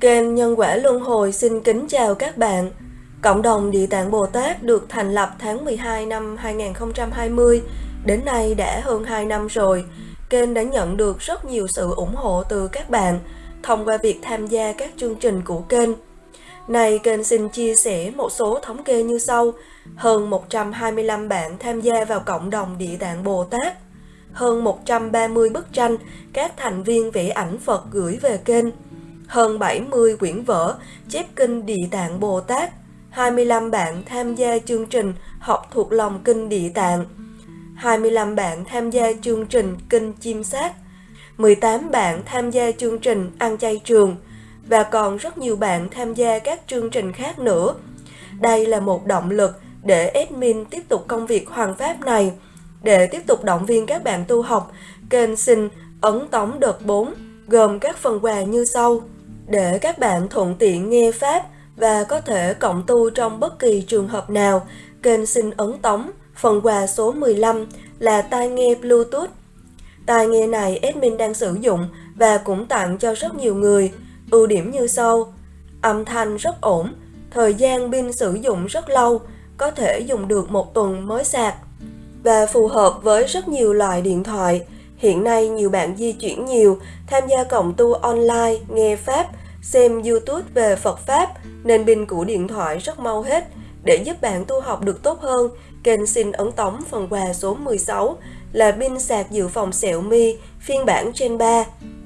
Kênh Nhân quả Luân Hồi xin kính chào các bạn. Cộng đồng Địa Tạng Bồ Tát được thành lập tháng 12 năm 2020, đến nay đã hơn 2 năm rồi. Kênh đã nhận được rất nhiều sự ủng hộ từ các bạn thông qua việc tham gia các chương trình của kênh. Này, kênh xin chia sẻ một số thống kê như sau. Hơn 125 bạn tham gia vào cộng đồng Địa Tạng Bồ Tát. Hơn 130 bức tranh các thành viên vẽ ảnh Phật gửi về kênh. Hơn 70 quyển vở chép kinh Địa Tạng Bồ Tát. 25 bạn tham gia chương trình học thuộc lòng kinh Địa Tạng. 25 bạn tham gia chương trình kinh chim sát. 18 bạn tham gia chương trình ăn chay trường và còn rất nhiều bạn tham gia các chương trình khác nữa. Đây là một động lực để admin tiếp tục công việc hoàn pháp này. Để tiếp tục động viên các bạn tu học, kênh xin ấn tống đợt 4 gồm các phần quà như sau. Để các bạn thuận tiện nghe pháp và có thể cộng tu trong bất kỳ trường hợp nào, kênh xin ấn tống phần quà số 15 là tai nghe Bluetooth. Tai nghe này admin đang sử dụng và cũng tặng cho rất nhiều người. Ưu điểm như sau. Âm thanh rất ổn, thời gian pin sử dụng rất lâu, có thể dùng được một tuần mới sạc. Và phù hợp với rất nhiều loại điện thoại. Hiện nay nhiều bạn di chuyển nhiều, tham gia cộng tu online, nghe Pháp, xem YouTube về Phật Pháp, nên pin của điện thoại rất mau hết. Để giúp bạn tu học được tốt hơn, kênh xin ấn tống phần quà số 16 là pin sạc dự phòng Xiaomi phiên bản Gen 3.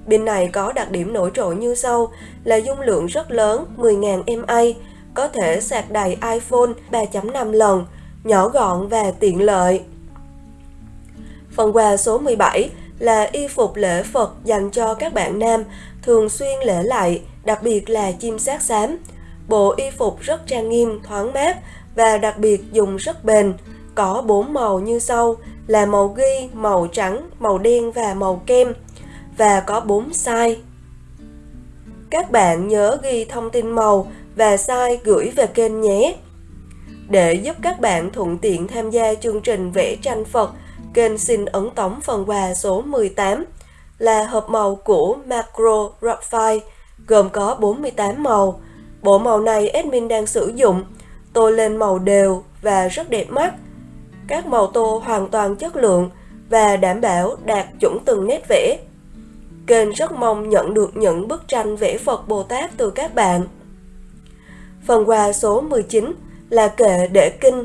Pin này có đặc điểm nổi trội như sau là dung lượng rất lớn 10.000 mAh, có thể sạc đầy iPhone 3.5 lần, nhỏ gọn và tiện lợi. Phần quà số 17 là y phục lễ Phật dành cho các bạn nam thường xuyên lễ lại, đặc biệt là chim sát xám. Bộ y phục rất trang nghiêm, thoáng mát và đặc biệt dùng rất bền. Có 4 màu như sau là màu ghi, màu trắng, màu đen và màu kem và có 4 size. Các bạn nhớ ghi thông tin màu và size gửi về kênh nhé. Để giúp các bạn thuận tiện tham gia chương trình vẽ tranh Phật, kênh xin ấn tống phần quà số 18 là hộp màu của Macro Raphael gồm có 48 màu. Bộ màu này admin đang sử dụng, tô lên màu đều và rất đẹp mắt. Các màu tô hoàn toàn chất lượng và đảm bảo đạt chuẩn từng nét vẽ. Kênh rất mong nhận được những bức tranh vẽ Phật Bồ Tát từ các bạn. Phần quà số 19 là kệ để kinh.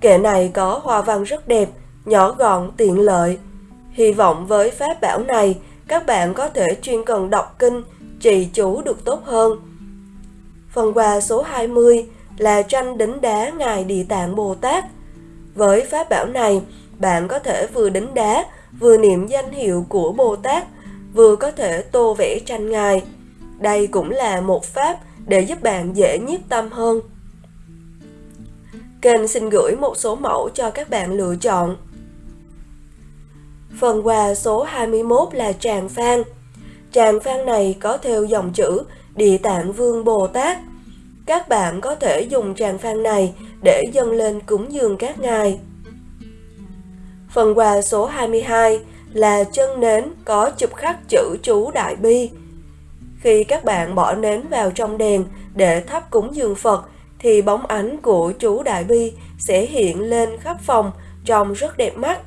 Kệ này có hoa văn rất đẹp, nhỏ gọn, tiện lợi. Hy vọng với pháp bảo này, các bạn có thể chuyên cần đọc kinh, trì chú được tốt hơn. Phần quà số 20 là tranh đính đá Ngài Địa Tạng Bồ Tát. Với pháp bảo này, bạn có thể vừa đính đá, vừa niệm danh hiệu của Bồ Tát, vừa có thể tô vẽ tranh Ngài. Đây cũng là một pháp để giúp bạn dễ nhiếp tâm hơn. Kênh xin gửi một số mẫu cho các bạn lựa chọn. Phần quà số 21 là tràng phan. Tràng phan này có theo dòng chữ Địa Tạng Vương Bồ Tát. Các bạn có thể dùng tràng phan này để dâng lên cúng dường các ngài. Phần quà số 22 là chân nến có chụp khắc chữ chú Đại Bi. Khi các bạn bỏ nến vào trong đèn để thắp cúng dường Phật, thì bóng ánh của chú Đại Bi sẽ hiện lên khắp phòng trông rất đẹp mắt.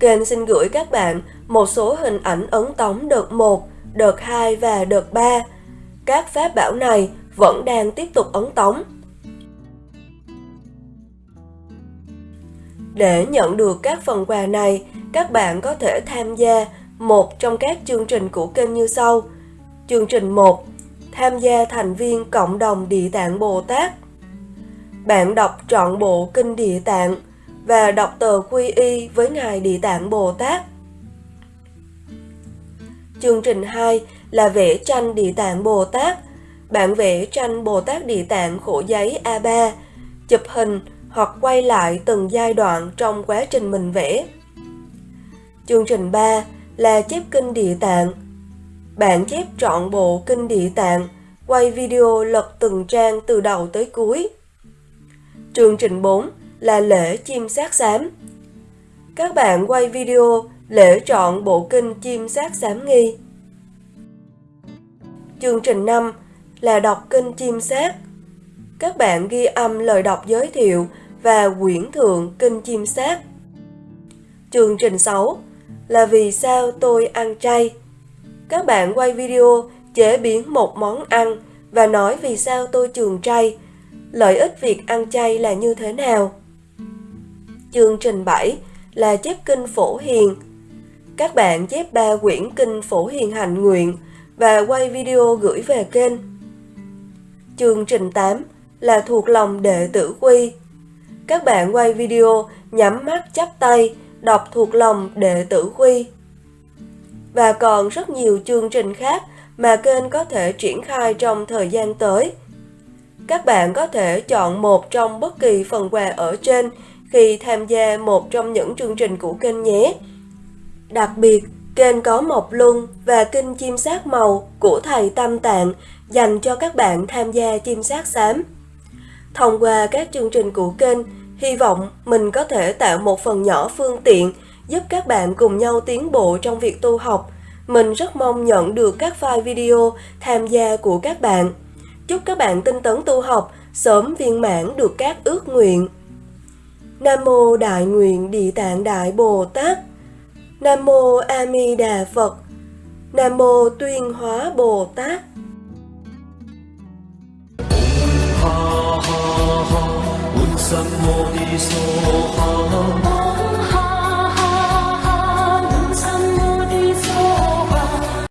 Kênh xin gửi các bạn một số hình ảnh ấn tống đợt 1, đợt 2 và đợt 3. Các pháp bảo này vẫn đang tiếp tục ấn tống. Để nhận được các phần quà này, các bạn có thể tham gia một trong các chương trình của kênh như sau. Chương trình 1. Tham gia thành viên cộng đồng Địa Tạng Bồ Tát. Bạn đọc trọn bộ kinh Địa Tạng và đọc tờ quy y với Ngài Địa Tạng Bồ Tát. Chương trình 2 là vẽ tranh Địa Tạng Bồ Tát. Bạn vẽ tranh Bồ Tát Địa Tạng khổ giấy A3, chụp hình hoặc quay lại từng giai đoạn trong quá trình mình vẽ. Chương trình 3 là chép kinh Địa Tạng. Bạn chép trọn bộ kinh Địa Tạng, quay video lật từng trang từ đầu tới cuối. Chương trình 4 là lễ chim sát xám. Các bạn quay video lễ chọn bộ kinh chim sát xám nghi. Chương trình 5 là đọc kinh chim sát. Các bạn ghi âm lời đọc giới thiệu và quyển thượng kinh chim sát. Chương trình 6 là vì sao tôi ăn chay. Các bạn quay video chế biến một món ăn và nói vì sao tôi trường chay. Lợi ích việc ăn chay là như thế nào? Chương trình 7 là chép kinh phổ hiền. Các bạn chép ba quyển kinh phổ hiền hành nguyện và quay video gửi về kênh. Chương trình 8 là thuộc lòng đệ tử quy. Các bạn quay video nhắm mắt chắp tay đọc thuộc lòng đệ tử quy. Và còn rất nhiều chương trình khác mà kênh có thể triển khai trong thời gian tới. Các bạn có thể chọn một trong bất kỳ phần quà ở trên khi tham gia một trong những chương trình của kênh nhé. Đặc biệt, kênh có mộc luân và kinh chim sát màu của thầy Tâm Tạng dành cho các bạn tham gia chim sát xám. Thông qua các chương trình của kênh, hy vọng mình có thể tạo một phần nhỏ phương tiện giúp các bạn cùng nhau tiến bộ trong việc tu học. Mình rất mong nhận được các file video tham gia của các bạn. Chúc các bạn tinh tấn tu học, sớm viên mãn được các ước nguyện. Nam mô Đại nguyện Địa Tạng Đại Bồ Tát. Nam mô A Di Đà Phật. Nam mô Tuyên Hóa Bồ Tát. 什么的所好。